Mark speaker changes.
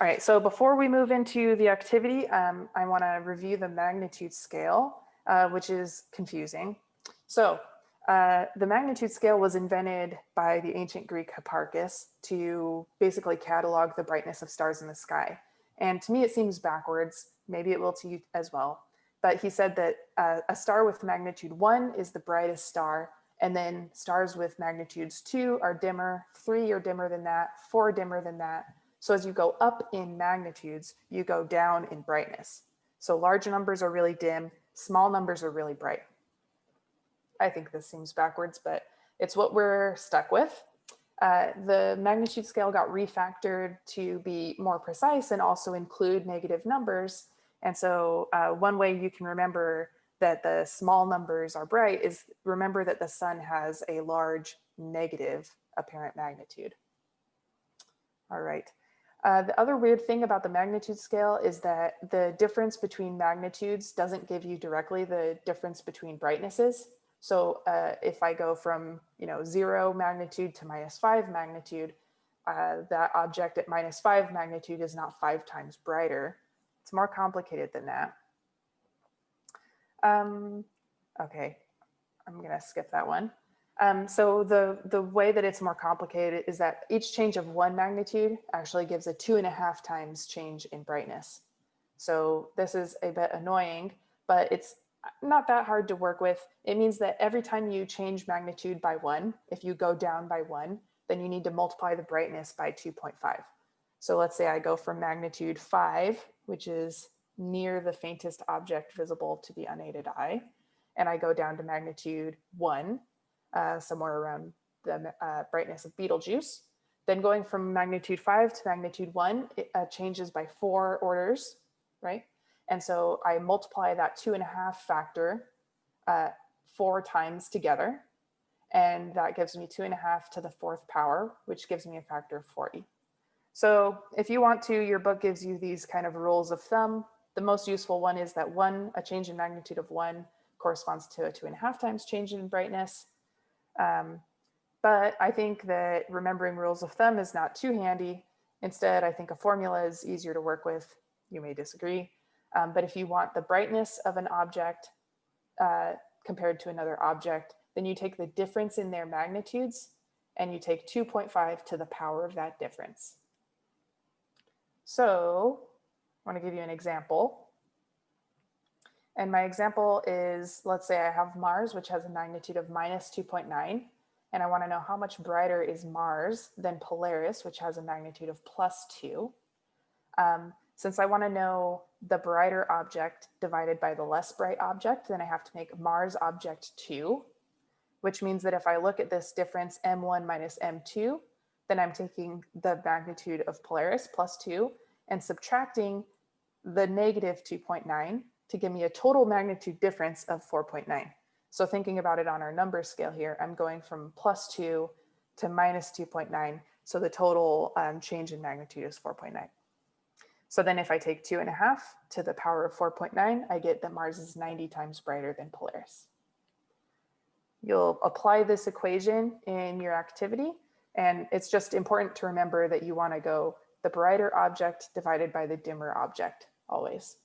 Speaker 1: All right, so before we move into the activity, um, I want to review the magnitude scale, uh, which is confusing. So uh, the magnitude scale was invented by the ancient Greek Hipparchus to basically catalog the brightness of stars in the sky. And to me, it seems backwards. Maybe it will to you as well. But he said that uh, a star with magnitude one is the brightest star. And then stars with magnitudes two are dimmer, three are dimmer than that, four dimmer than that, so as you go up in magnitudes, you go down in brightness. So large numbers are really dim, small numbers are really bright. I think this seems backwards, but it's what we're stuck with. Uh, the magnitude scale got refactored to be more precise and also include negative numbers. And so uh, one way you can remember that the small numbers are bright is remember that the sun has a large negative apparent magnitude. All right. Uh, the other weird thing about the magnitude scale is that the difference between magnitudes doesn't give you directly the difference between brightnesses. So uh, if I go from you know zero magnitude to minus five magnitude, uh, that object at minus five magnitude is not five times brighter. It's more complicated than that. Um, okay, I'm gonna skip that one. Um, so the, the way that it's more complicated is that each change of one magnitude actually gives a two and a half times change in brightness. So this is a bit annoying, but it's not that hard to work with. It means that every time you change magnitude by one, if you go down by one, then you need to multiply the brightness by 2.5. So let's say I go from magnitude five, which is near the faintest object visible to the unaided eye, and I go down to magnitude one, uh, somewhere around the uh, brightness of Betelgeuse. Then going from magnitude five to magnitude one, it uh, changes by four orders, right? And so I multiply that two and a half factor uh, four times together. And that gives me two and a half to the fourth power, which gives me a factor of 40. So if you want to, your book gives you these kind of rules of thumb. The most useful one is that one, a change in magnitude of one corresponds to a two and a half times change in brightness. Um, but I think that remembering rules of thumb is not too handy. Instead, I think a formula is easier to work with. You may disagree. Um, but if you want the brightness of an object uh, compared to another object, then you take the difference in their magnitudes and you take 2.5 to the power of that difference. So I want to give you an example. And my example is, let's say I have Mars, which has a magnitude of minus 2.9. And I want to know how much brighter is Mars than Polaris, which has a magnitude of plus 2. Um, since I want to know the brighter object divided by the less bright object, then I have to make Mars object 2, which means that if I look at this difference M1 minus M2, then I'm taking the magnitude of Polaris plus 2 and subtracting the negative 2.9 to give me a total magnitude difference of 4.9. So thinking about it on our number scale here, I'm going from plus 2 to minus 2.9. So the total um, change in magnitude is 4.9. So then if I take 2.5 to the power of 4.9, I get that Mars is 90 times brighter than Polaris. You'll apply this equation in your activity. And it's just important to remember that you want to go the brighter object divided by the dimmer object always.